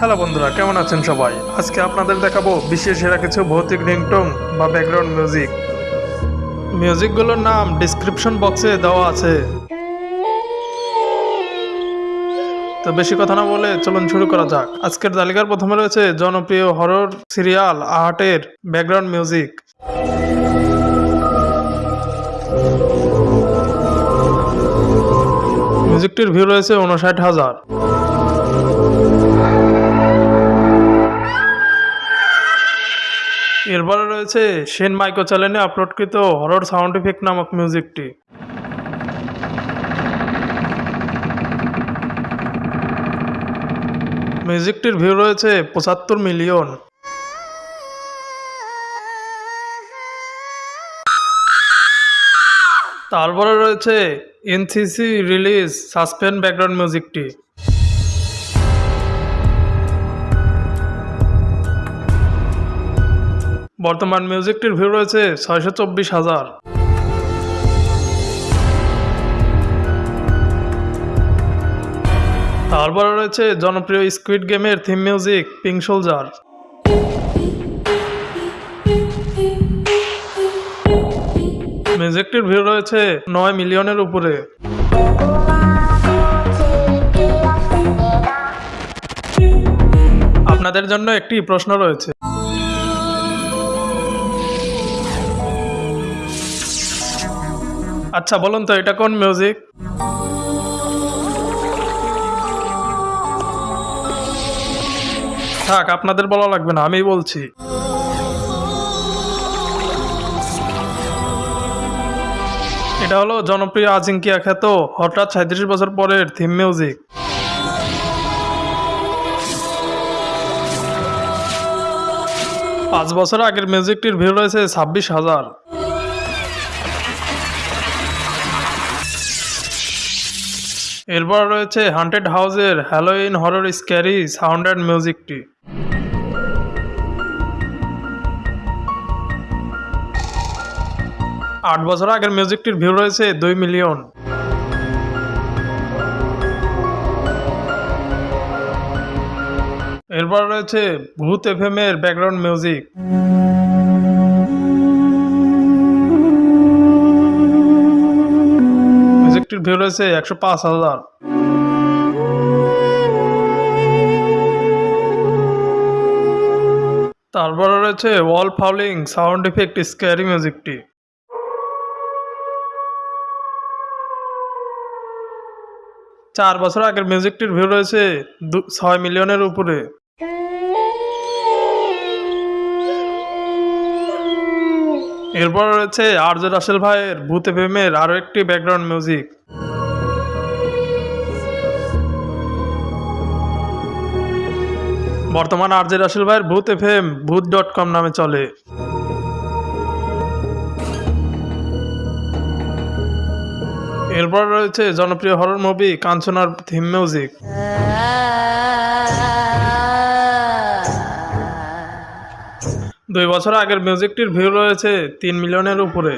Hello বন্ধুরা, কেমন আছেন সবাই? আজকে আপনাদের দেখাবো বিশ্বের সেরা কিছু ভৌতিক রিংটোং বা ব্যাকগ্রাউন্ড মিউজিক মিউজিকগুলোর নাম ডিসক্রিপশন বক্সে দেওয়া আছে। তো বেশি কথা না বলে চলুন শুরু করা যাক। আজকের তালিকার প্রথমে রয়েছে জনপ্রিয় হরর সিরিয়াল আহাটের ব্যাকগ্রাউন্ড মিউজিক মিউজিকটির ভিউ রয়েছে উনষাট হাজার। এরপরে রয়েছে সেন মাইকো চ্যানেলে আপলোডকৃত হরর সাউন্ড ইফেক্ট নামক মিউজিকটি মিউজিকটির ভিউ রয়েছে পঁচাত্তর মিলিয়ন তারপরে রয়েছে এনসিসি রিলিজ সাসপেন্ড ব্যাকগ্রাউন্ড মিউজিকটি বর্তমান মিউজিকটির ভিউ রয়েছে ছয়শো চব্বিশ হাজার। তারপরে রয়েছে জনপ্রিয় স্কুইড গেমের থিম মিউজিক পিঙ্ক সোলজার মিউজিকটির ভিউ রয়েছে নয় মিলিয়নের উপরে। আপনাদের জন্য একটি প্রশ্ন রয়েছে। আচ্ছা বলুন তো, এটা কোন মিউজিক থাক, আপনাদের বলা লাগবে না আমি বলছি। এটা হলো জনপ্রিয় আজিঙ্কিয়া খ্যাত, হঠাৎ সাঁত্রিশ বছর পরের থিম মিউজিক পাঁচ বছর আগের মিউজিকটির ভিউ রয়েছে ছাব্বিশ হাজার। এরপর রয়েছে হান্টেড হাউসের Halloween horror scary sound and মিউজিকটি আট বছর আগের মিউজিকটির ভিউ রয়েছে দুই মিলিয়ন এরপর রয়েছে ভূত এফ এম এর ব্যাকগ্রাউন্ড মিউজিক মিউজিকটির ভিউ রয়েছে একশো পাঁচ হাজার। তারপরে রয়েছে ওয়াল ফাউলিং সাউন্ড ইফেক্ট স্ক্যারি মিউজিকটি চার বছর আগের মিউজিকটির ভিউ রয়েছে ছয় মিলিয়নের উপরে। এরপর রয়েছে আর্য রাসেল ভাইয়ের ভূতে প্রেমের আরও একটি ব্যাকগ্রাউন্ড মিউজিক বর্তমান আরজে রাসেল ভাইয়ের ভূত এফ এম ভূত ডট কম নামে চলে। এরপর রয়েছে জনপ্রিয় হরর মুভি কাঞ্চনার থিম মিউজিক দুই বছর আগের মিউজিকটির ভিউ রয়েছে তিন মিলিয়নের উপরে।